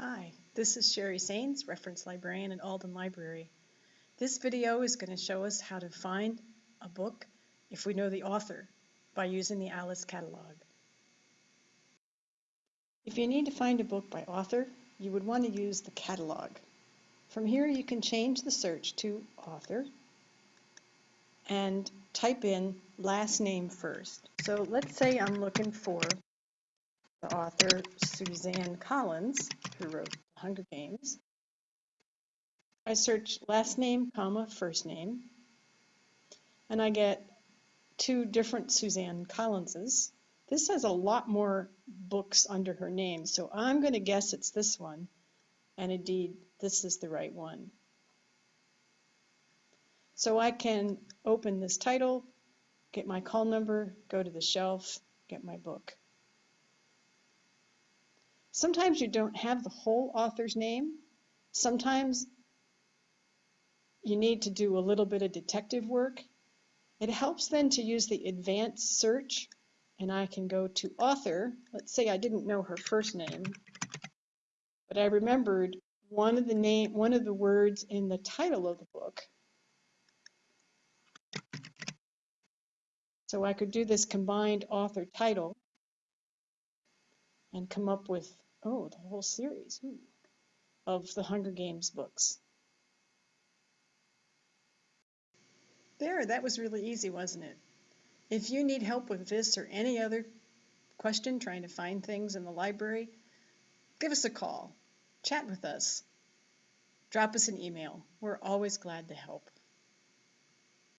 Hi, this is Sherry Sains, reference librarian at Alden Library. This video is going to show us how to find a book if we know the author by using the Alice catalog. If you need to find a book by author, you would want to use the catalog. From here you can change the search to author and type in last name first. So let's say I'm looking for the author Suzanne Collins, who wrote The Hunger Games. I search last name, comma, first name, and I get two different Suzanne Collinses. This has a lot more books under her name, so I'm going to guess it's this one, and indeed, this is the right one. So I can open this title, get my call number, go to the shelf, get my book. Sometimes you don't have the whole author's name. Sometimes you need to do a little bit of detective work. It helps then to use the advanced search and I can go to author. Let's say I didn't know her first name, but I remembered one of the name, one of the words in the title of the book. So I could do this combined author title and come up with Oh, the whole series Ooh. of the Hunger Games books. There, that was really easy, wasn't it? If you need help with this or any other question trying to find things in the library, give us a call, chat with us, drop us an email. We're always glad to help.